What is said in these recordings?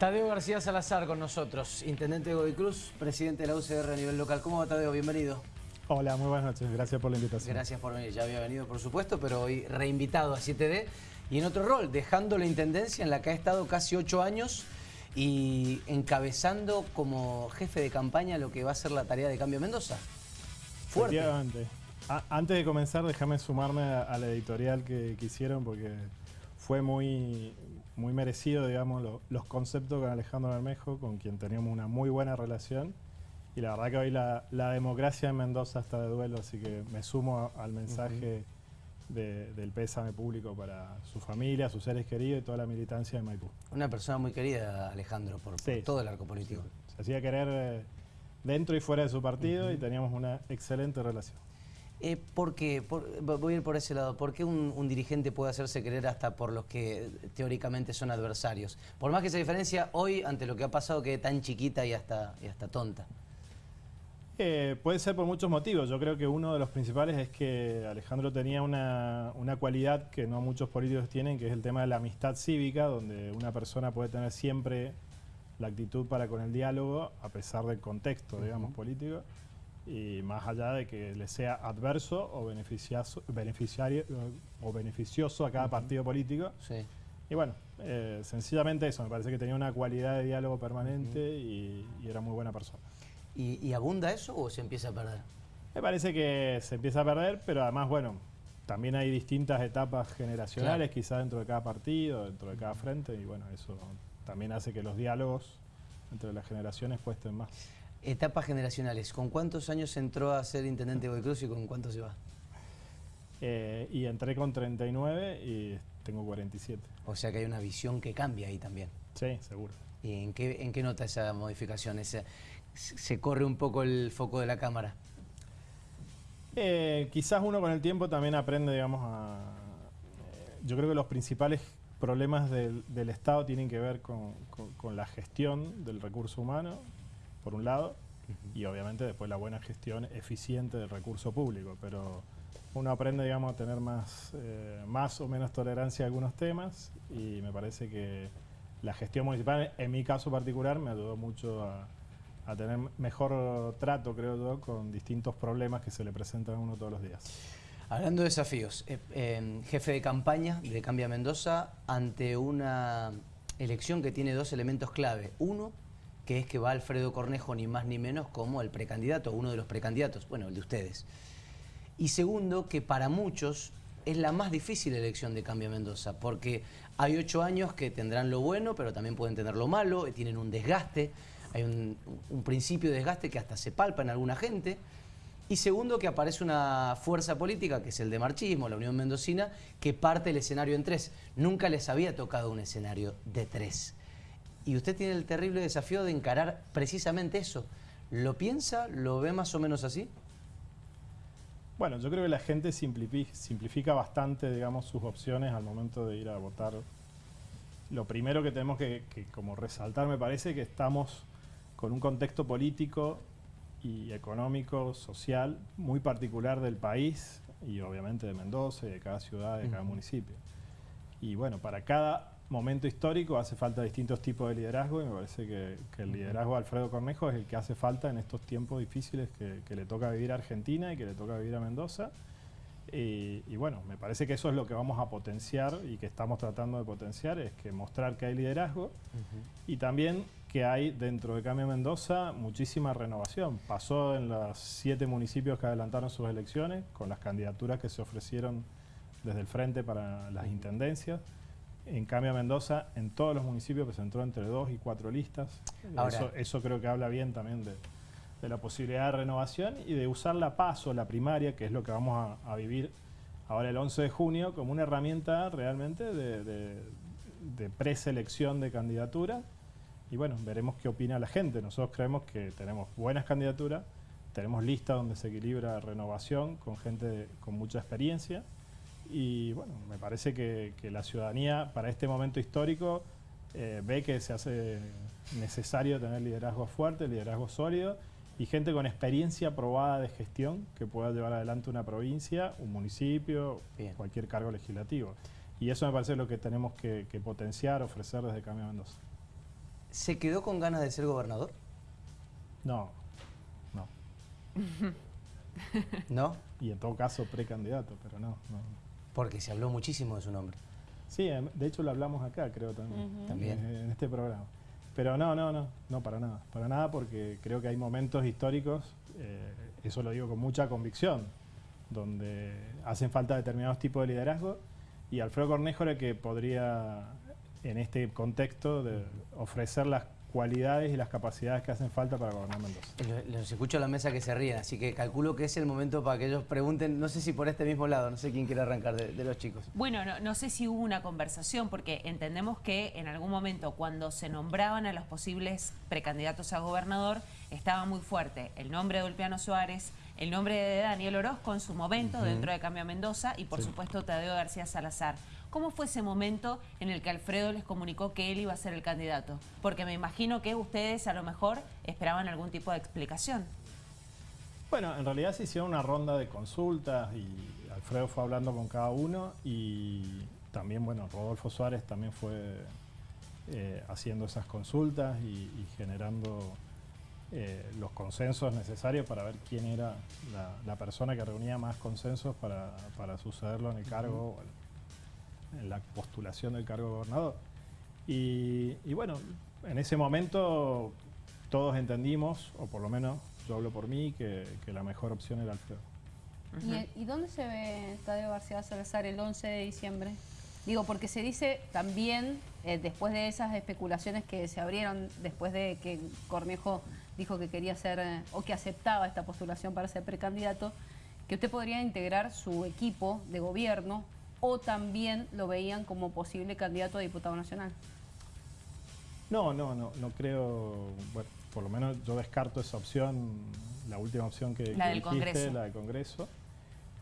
Tadeo García Salazar con nosotros, intendente de Godoy Cruz, presidente de la UCR a nivel local. ¿Cómo va Tadeo? Bienvenido. Hola, muy buenas noches. Gracias por la invitación. Gracias por venir. Ya había venido, por supuesto, pero hoy reinvitado a 7D y en otro rol, dejando la intendencia en la que ha estado casi ocho años y encabezando como jefe de campaña lo que va a ser la tarea de Cambio Mendoza. Fuerte. antes de comenzar, déjame sumarme a, la editorial que, que hicieron porque fue muy, muy merecido, digamos, los conceptos con Alejandro Bermejo, con quien teníamos una muy buena relación. Y la verdad que hoy la, democracia en Mendoza está de duelo, así que me sumo al mensaje del pésame público para su familia, sus seres queridos y toda la militancia de Maipú. Una persona muy querida, Alejandro, por, todo el arco político. Se hacía querer eh, dentro y fuera de su partido y teníamos una excelente relación. Eh, ¿Por qué? voy a ir por ese lado. ¿Por qué un, dirigente puede hacerse querer hasta por los que teóricamente son adversarios? Por más que esa diferencia hoy, ante lo que ha pasado, quede tan chiquita y hasta, y hasta tonta. Eh, puede ser por muchos motivos. Yo creo que uno de los principales es que Alejandro tenía una, una, cualidad que no muchos políticos tienen, que es el tema de la amistad cívica, donde una persona puede tener siempre la actitud para con el diálogo, a pesar del contexto, digamos, político y más allá de que le sea adverso o beneficioso, beneficiario, o beneficioso a cada partido político. Y bueno, eh, sencillamente eso, me parece que tenía una cualidad de diálogo permanente y, era muy buena persona. ¿Y, abunda eso o se empieza a perder? Me parece que se empieza a perder, pero además, bueno, también hay distintas etapas generacionales, quizás dentro de cada partido, dentro de cada frente, y bueno, eso también hace que los diálogos entre las generaciones cuesten más. Etapas generacionales. ¿Con cuántos años entró a ser intendente de Cruz y con cuántos se va? Eh, y entré con 39 y tengo 47. O sea que hay una visión que cambia ahí también. Sí, seguro. ¿Y en qué, en qué nota esa modificación? ¿Se corre un poco el foco de la cámara? Eh, quizás uno con el tiempo también aprende, digamos, a... Eh, yo creo que los principales problemas del, Estado tienen que ver con la gestión del recurso humano, por un lado, y obviamente después la buena gestión eficiente del recurso público, pero uno aprende, digamos, a tener más, eh, más o menos tolerancia a algunos temas y me parece que la gestión municipal, en mi caso particular, me ayudó mucho a, tener mejor trato, creo yo, con distintos problemas que se le presentan a uno todos los días. Hablando de desafíos, eh, jefe de campaña de Cambia Mendoza ante una elección que tiene dos elementos clave. Uno, que es que va Alfredo Cornejo ni más ni menos como el precandidato, uno de los precandidatos, bueno, el de ustedes. Y segundo, que para muchos es la más difícil elección de Cambio Mendoza, porque hay ocho años que tendrán lo bueno, pero también pueden tener lo malo, tienen un desgaste, hay un, un principio de desgaste que hasta se palpa en alguna gente, y segundo, que aparece una fuerza política, que es el de marchismo, la Unión Mendocina, que parte el escenario en tres. Nunca les había tocado un escenario de tres. Y usted tiene el terrible desafío de encarar precisamente eso. ¿Lo piensa? ¿Lo ve más o menos así? Bueno, yo creo que la gente simplifica, bastante, digamos, sus opciones al momento de ir a votar. Lo primero que tenemos que, como resaltar, me parece, que estamos con un contexto político y económico, social, muy particular del país y obviamente de Mendoza, de cada ciudad, de cada municipio. Y bueno, para cada momento histórico hace falta distintos tipos de liderazgo y me parece que, el liderazgo de Alfredo Cornejo es el que hace falta en estos tiempos difíciles que, le toca vivir a Argentina y que le toca vivir a Mendoza. Y, bueno, me parece que eso es lo que vamos a potenciar y que estamos tratando de potenciar, es que mostrar que hay liderazgo y también que hay dentro de Cambio Mendoza muchísima renovación. Pasó en los siete municipios que adelantaron sus elecciones, con las candidaturas que se ofrecieron desde el frente para las intendencias. En cambio, Mendoza, en todos los municipios presentó entre dos y cuatro listas. eso, creo que habla bien también de, la posibilidad de renovación y de usar la PASO, la primaria, que es lo que vamos a, vivir ahora el 11 de junio, como una herramienta realmente de, preselección de candidatura. Y bueno, veremos qué opina la gente. Nosotros creemos que tenemos buenas candidaturas, tenemos listas donde se equilibra renovación con gente con mucha experiencia y bueno, me parece que, la ciudadanía para este momento histórico eh, ve que se hace necesario tener liderazgo fuerte, liderazgo sólido y gente con experiencia probada de gestión que pueda llevar adelante una provincia, un municipio, cualquier cargo legislativo. Y eso me parece lo que tenemos que, potenciar, ofrecer desde Cambio Mendoza. ¿Se quedó con ganas de ser gobernador? No, no. ¿No? Y en todo caso precandidato, pero no, no. Porque se habló muchísimo de su nombre. Sí, em, de hecho lo hablamos acá, creo también. También. En, en este programa. Pero no, no, no, no, para nada. Para nada porque creo que hay momentos históricos, eh, eso lo digo con mucha convicción, donde hacen falta determinados tipos de liderazgo y Alfredo Cornejo era el que podría, en este contexto, de ofrecer las cualidades y las capacidades que hacen falta para gobernar Mendoza. Lo- Los escucho a la mesa que se ríen, así que calculo que es el momento para que ellos pregunten, no sé si por este mismo lado, no sé quién quiere arrancar de, de los chicos. Bueno, no, no sé si hubo una conversación, porque entendemos que en algún momento cuando se nombraban a los posibles precandidatos a gobernador, estaba muy fuerte el nombre de Ulpiano Suárez, el nombre de Daniel Orozco en su momento dentro de Cambio Mendoza y por Sí. supuesto Tadeo García Salazar. ¿Cómo fue ese momento en el que Alfredo les comunicó que él iba a ser el candidato? Porque me imagino que ustedes a lo mejor esperaban algún tipo de explicación. Bueno, en realidad se hicieron una ronda de consultas y Alfredo fue hablando con cada uno y también, bueno, Rodolfo Suárez también fue eh, haciendo esas consultas y, y generando eh, los consensos necesarios para ver quién era la, la persona que reunía más consensos para, para sucederlo en el cargo, en- en la postulación del cargo de gobernador. Y, y bueno, en ese momento todos entendimos, o por lo menos yo hablo por mí, que, que la mejor opción era Alfredo. ¿Y, y dónde se ve Tadeo García Salazar el 11 de diciembre? Digo, porque se dice también, eh, después de esas especulaciones que se abrieron, después de que Cornejo dijo que quería ser, eh, o que aceptaba esta postulación para ser precandidato, que usted podría integrar su equipo de gobierno o también lo veían como posible candidato a diputado nacional. No, no, no, no creo, bueno, por lo menos yo descarto esa opción, la última opción que, La que del dijiste, Congreso. la del Congreso.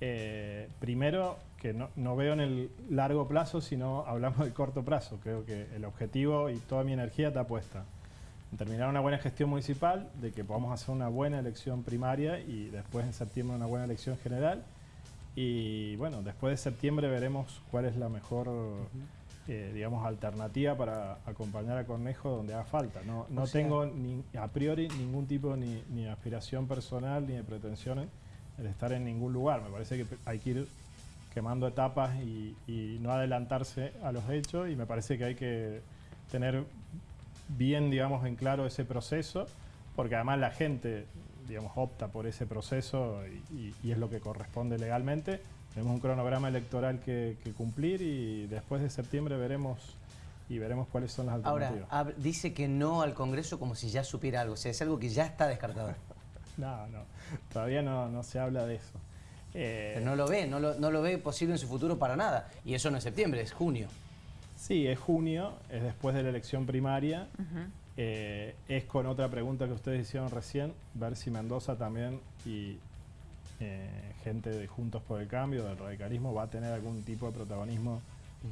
Eh, primero, que no, no veo en el largo plazo, sino hablamos del corto plazo. Creo que el objetivo y toda mi energía está puesta terminar una buena gestión municipal, de que podamos hacer una buena elección primaria y después en septiembre una buena elección general. Y bueno, después de septiembre veremos cuál es la mejor, eh, digamos, alternativa para acompañar a Cornejo donde haga falta. No, no tengo ni, a priori ningún tipo ni, ni aspiración personal ni de pretensiones de estar en ningún lugar. Me parece que hay que ir quemando etapas y, y no adelantarse a los hechos y me parece que hay que tener bien, digamos, en claro ese proceso, porque además la gente, digamos, opta por ese proceso y, y- y es lo que corresponde legalmente. Tenemos un cronograma electoral que, que cumplir y después de septiembre veremos y veremos cuáles son las Ahora, alternativas. hab- dice que no al Congreso como si ya supiera algo, o sea, es algo que ya está descartado. No, no, todavía no, no se habla de eso. Eh, Pero no lo ve, no lo, no lo ve posible en su futuro para nada. Y eso no es septiembre, es junio. Sí, es junio, es después de la elección primaria. Eh, es con otra pregunta que ustedes hicieron recién, ver si Mendoza también y eh, gente de Juntos por el Cambio, del radicalismo, va a tener algún tipo de protagonismo,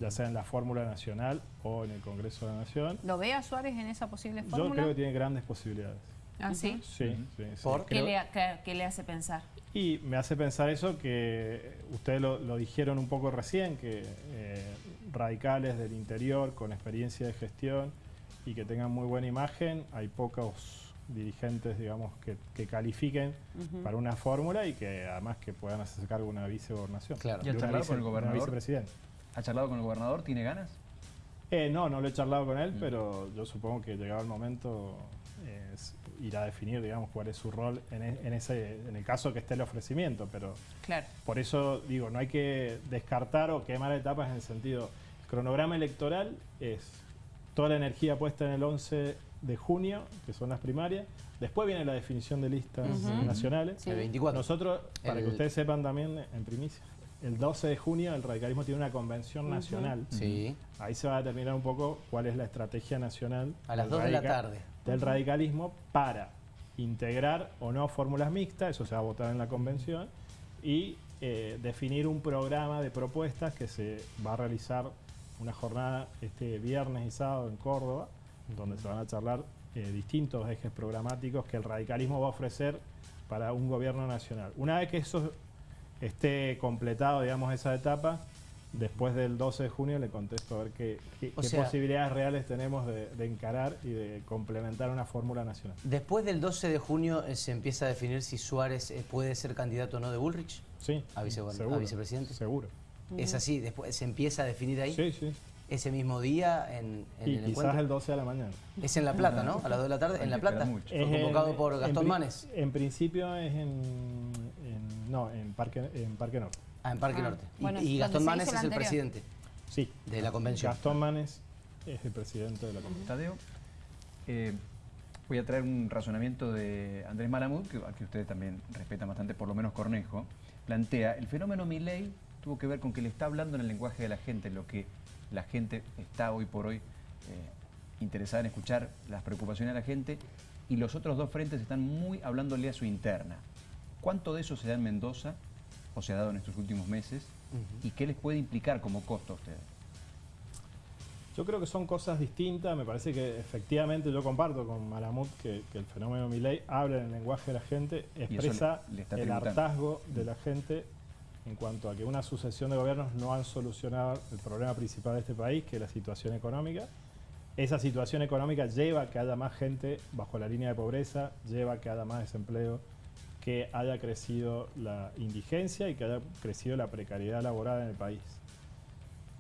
ya sea en la fórmula nacional o en el Congreso de la Nación. ¿Lo ve a Suárez en esa posible Yo fórmula? creo que tiene grandes posibilidades. ¿Ah, sí? Sí, sí, sí. ¿Por? ¿Qué Creo- le, ha- qué- qué le hace pensar? Y me hace pensar eso que ustedes lo, lo dijeron un poco recién, que eh, radicales del interior con experiencia de gestión y que tengan muy buena imagen, hay pocos dirigentes, digamos, que, que califiquen para una fórmula y que además que puedan hacer cargo de una vicegobernación. Claro. ¿Y ha charlado con el gobernador? vicepresidenta. ¿Ha charlado con el gobernador? ¿Tiene ganas? Eh, no, no lo he charlado con él, Mm. pero yo supongo que llegado el momento eh, irá a definir, digamos, cuál es su rol en, e- en ese, en el caso que esté el ofrecimiento, pero Claro. por eso digo, no hay que descartar o quemar etapas en el sentido, el cronograma electoral es toda la energía puesta en el 11 de junio, que son las primarias, después viene la definición de listas nacionales. Sí. El 24. Nosotros, para El- que ustedes sepan también en primicia, el 12 de junio el radicalismo tiene una convención nacional. Sí, Ahí se va a determinar un poco cuál es la estrategia nacional a las del 2 de la tarde. Del radicalismo para integrar o no fórmulas mixtas, eso se va a votar en la convención, y eh, definir un programa de propuestas que se va a realizar una jornada este viernes y sábado en Córdoba, donde se van a charlar eh, distintos ejes programáticos que el radicalismo va a ofrecer para un gobierno nacional. Una vez que eso esté completado, digamos, esa etapa, después del 12 de junio le contesto a ver qué, qué- O qué sea- posibilidades reales tenemos de, de encarar y de complementar una fórmula nacional. Después del 12 de junio eh, se empieza a definir si Suárez eh, puede ser candidato o no de Bullrich. Sí, ¿A seguro, a vicepresidente? Seguro. Es así, después se empieza a definir ahí. Sí, sí. Ese mismo día en, en Y el quizás encuentro. el 12 de la mañana. Es en La Plata, ¿no? A las 2 de la tarde, en La Plata. Fue Es convocado en- por Gastón Manes. En principio es en, en- no, en Parque, en Parque Norte. Ah, en Parque Ah, Norte. Y- bueno, y donde Gastón Manes es el anterior. presidente Sí. de la convención. Gastón Manes es el presidente de la convención. Tadeo, eh, voy a traer un razonamiento de Andrés Malamud, que, que ustedes también respetan bastante, por lo menos Cornejo. Plantea, el fenómeno Milley tuvo que ver con que le está hablando en el lenguaje de la gente, lo que la gente está hoy por hoy eh, interesada en escuchar las preocupaciones de la gente, y los otros dos frentes están muy hablándole a su interna. ¿Cuánto de eso se da en Mendoza, o se ha dado en estos últimos meses, y qué les puede implicar como costo a ustedes? Yo creo que son cosas distintas. Me parece que efectivamente yo comparto con Malamud que, que el fenómeno Milley habla en el lenguaje de la gente, expresa le- le está el hartazgo de la gente en cuanto a que una sucesión de gobiernos no han solucionado el problema principal de este país, que es la situación económica. Esa situación económica lleva a que haya más gente bajo la línea de pobreza, lleva a que haya más desempleo, que haya crecido la indigencia y que haya crecido la precariedad laboral en el país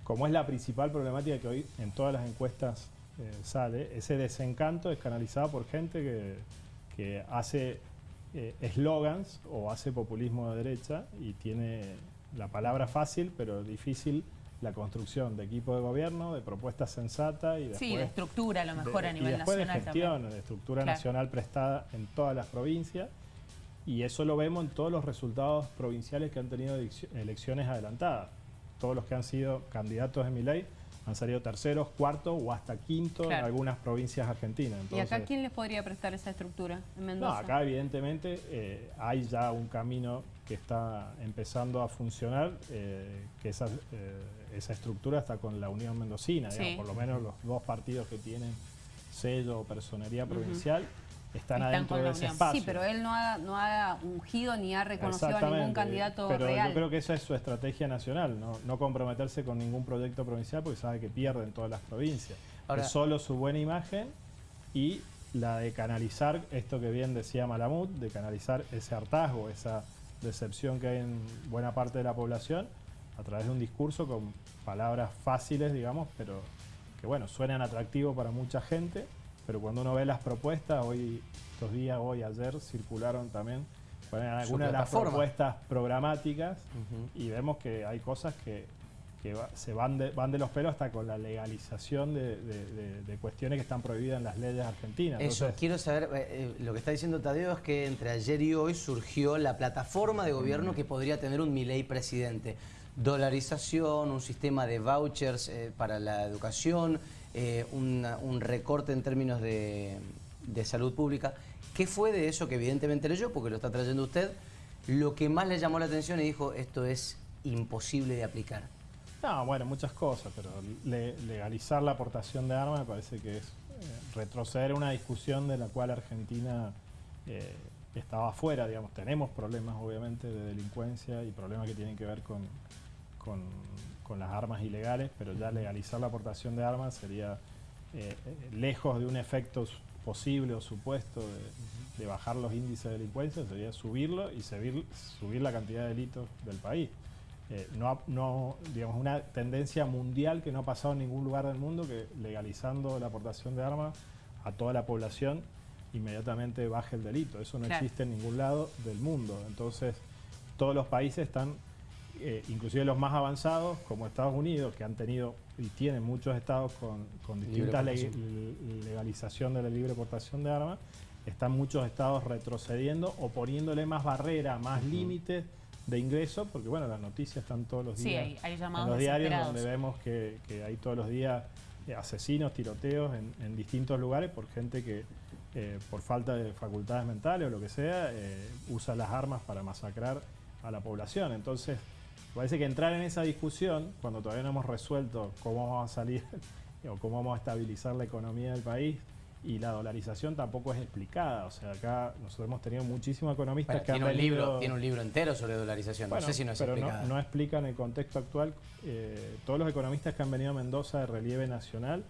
como es la principal problemática que hoy en todas las encuestas eh, sale, ese desencanto es canalizado por gente que, que hace eh, eslogans o hace populismo de derecha y tiene la palabra fácil pero difícil la construcción de equipo de gobierno, de propuestas sensatas y después Sí, de estructura a lo mejor de- a nivel y después nacional de gestión, también. de estructura Claro. nacional prestada en todas las provincias y eso lo vemos en todos los resultados provinciales que han tenido elecci- elecciones adelantadas. Todos los que han sido candidatos de mi ley han salido terceros, cuartos o hasta quinto en algunas provincias argentinas. ¿Y acá quién les podría prestar esa estructura en no, Mendoza? acá evidentemente eh, hay ya un camino que está empezando a funcionar, eh, que esa, eh, esa estructura está con la Unión Mendocina, Sí. digamos, por lo menos los dos partidos que tienen sello o personería provincial están, Están adentro con de la ese espacio. Sí, pero él no ha, no ha ungido ni ha reconocido a ningún candidato pero real. yo creo que esa es su estrategia nacional, no, no comprometerse con ningún proyecto provincial porque sabe que pierde en todas las provincias. Ahora- es solo su buena imagen y la de canalizar esto que bien decía Malamud, de canalizar ese hartazgo, esa decepción que hay en buena parte de la población a través de un discurso con palabras fáciles, digamos, pero que bueno, suenan atractivos para mucha gente, pero cuando uno ve las propuestas, hoy, estos días, hoy, ayer, circularon también algunas de las propuestas programáticas y vemos que hay cosas que, que va- se van de, van de los pelos hasta con la legalización de, de- cuestiones que están prohibidas en las leyes argentinas. Eso, Entonces, quiero saber, eh, eh, lo que está diciendo Tadeo es que entre ayer y hoy surgió la plataforma de gobierno que podría tener un Milei presidente. Dolarización, un sistema de vouchers eh, para la educación, eh, una- un recorte en términos de, salud pública. ¿Qué fue de eso que evidentemente leyó, porque lo está trayendo usted, lo que más le llamó la atención y dijo, esto es imposible de aplicar? No, bueno, muchas cosas, pero le- legalizar la aportación de armas me parece que es eh, retroceder una discusión de la cual Argentina eh, estaba afuera, digamos. Tenemos problemas, obviamente, de delincuencia y problemas que tienen que ver con, con, con las armas ilegales, pero ya legalizar la aportación de armas sería eh, eh, lejos de un efecto posible o supuesto de, de bajar los índices de delincuencia, sería subirlo y subir, subir la cantidad de delitos del país. Eh, no, digamos, una tendencia mundial que no ha pasado en ningún lugar del mundo, que legalizando la aportación de armas a toda la población, inmediatamente baje el delito. Eso no Claro. existe en ningún lado del mundo. Entonces, todos los países están, eh, inclusive los más avanzados, como Estados Unidos, que han tenido y tienen muchos estados con, con distintas le- legalización de la libre portación de armas, están muchos estados retrocediendo o poniéndole más barreras, más límites de ingreso, porque bueno, las noticias están todos los Sí, días hay- hay en los diarios donde vemos que, que hay todos los días eh, asesinos, tiroteos en, en distintos lugares por gente que eh, por falta de facultades mentales o lo que sea, eh, usa las armas para masacrar a la población. Entonces, parece que entrar en esa discusión, cuando todavía no hemos resuelto cómo vamos a salir o cómo vamos a estabilizar la economía del país y la dolarización tampoco es explicada. O sea, acá nosotros hemos tenido muchísimos economistas Bueno, que tiene, han un libro, venido- tiene un libro entero sobre dolarización, Bueno, no sé si no es pero no, no explican el contexto actual. Eh, todos los economistas que han venido a Mendoza de relieve nacional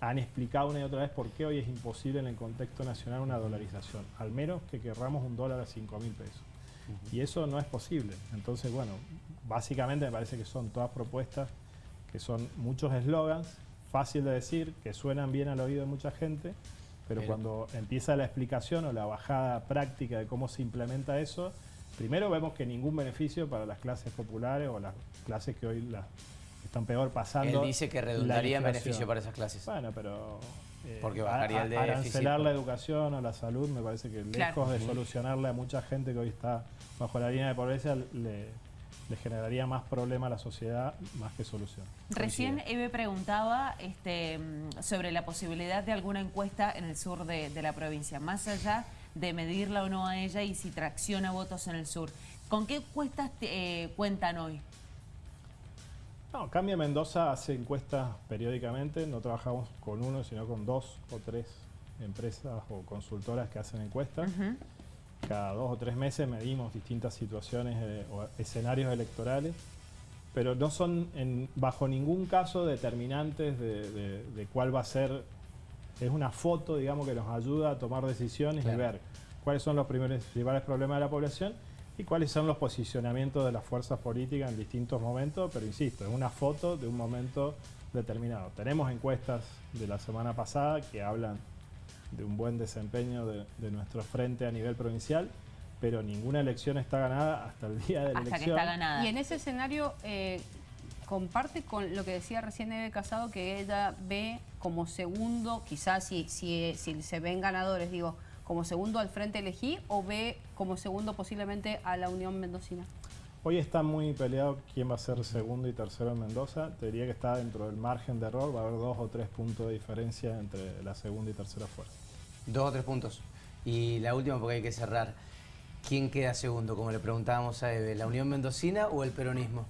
han explicado una y otra vez por qué hoy es imposible en el contexto nacional una dolarización, al menos que querramos un dólar a 5 mil pesos. Y eso no es posible. Entonces, bueno, básicamente me parece que son todas propuestas que son muchos eslogans, fácil de decir, que suenan bien al oído de mucha gente, pero Pero- cuando empieza la explicación o la bajada práctica de cómo se implementa eso, primero vemos que ningún beneficio para las clases populares o las clases que hoy las están peor pasando. Él dice que redundaría en beneficio para esas clases. Bueno, pero eh, Porque bajaría el déficit, arancelar la educación o la salud me parece que Claro. lejos de solucionarle a mucha gente que hoy está bajo la línea de pobreza le, le generaría más problema a la sociedad más que solución. Recién. Eve preguntaba este, sobre la posibilidad de alguna encuesta en el sur de, de la provincia, más allá de medirla o no a ella y si tracciona votos en el sur. ¿Con qué encuestas te- eh, cuentan hoy? No, Cambia Mendoza hace encuestas periódicamente, no trabajamos con uno, sino con dos o tres empresas o consultoras que hacen encuestas. Cada dos o tres meses medimos distintas situaciones eh, o escenarios electorales, pero no son en- bajo ningún caso determinantes de, de- de cuál va a ser. Es una foto, digamos, que nos ayuda a tomar decisiones Claro. y ver cuáles son los primeros, principales problemas de la población y cuáles son los posicionamientos de las fuerzas políticas en distintos momentos, pero insisto, es una foto de un momento determinado. Tenemos encuestas de la semana pasada que hablan de un buen desempeño de, de nuestro frente a nivel provincial, pero ninguna elección está ganada hasta el día de la Hasta que elección. está ganada. Y en ese escenario eh, comparte con lo que decía recién Eve Casado, que ella ve como segundo, quizás si, si, si se ven ganadores, digo, como segundo al Frente Elegí o ve como segundo posiblemente a la Unión Mendocina. Hoy está muy peleado quién va a ser segundo y tercero en Mendoza. Te diría que está dentro del margen de error, va a haber dos o tres puntos de diferencia entre la segunda y tercera fuerza. Dos o tres puntos. Y la última porque hay que cerrar. ¿Quién queda segundo? Como le preguntábamos a Eve, ¿la Unión Mendocina o el peronismo?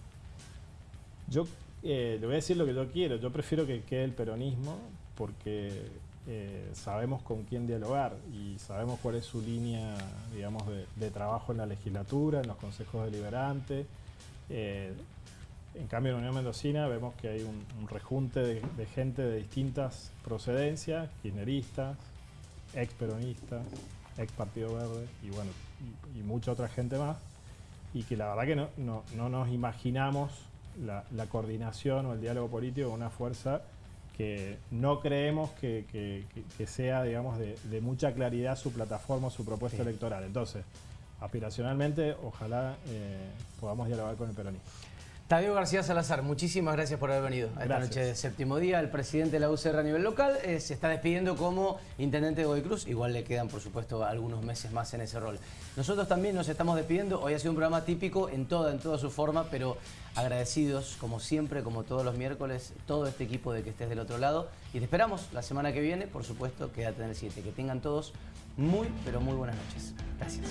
Yo eh, le voy a decir lo que yo quiero. Yo prefiero que quede el peronismo porque eh, sabemos con quién dialogar y sabemos cuál es su línea, digamos, de, de trabajo en la legislatura, en los consejos deliberantes. Eh, en cambio, en Unión Mendocina vemos que hay un, un rejunte de, de gente de distintas procedencias, kirchneristas, ex peronistas, ex Partido Verde y bueno, y, y mucha otra gente más y que la verdad que no, no, no nos imaginamos la, coordinación o el diálogo político con una fuerza que no creemos que, que- que- que sea, digamos, de, de mucha claridad su plataforma o su propuesta Sí. electoral. Entonces, aspiracionalmente, ojalá eh, podamos dialogar con el peronismo. Tadeo García Salazar, muchísimas gracias por haber venido a esta Gracias. noche de séptimo día. El presidente de la UCR a nivel local eh, se está despidiendo como intendente de Godoy Cruz. Igual le quedan, por supuesto, algunos meses más en ese rol. Nosotros también nos estamos despidiendo. Hoy ha sido un programa típico en toda, en toda su forma, pero agradecidos, como siempre, como todos los miércoles, todo este equipo de que estés del otro lado. Y te esperamos la semana que viene, por supuesto, quédate en el 7. Que tengan todos muy, pero muy buenas noches. Gracias.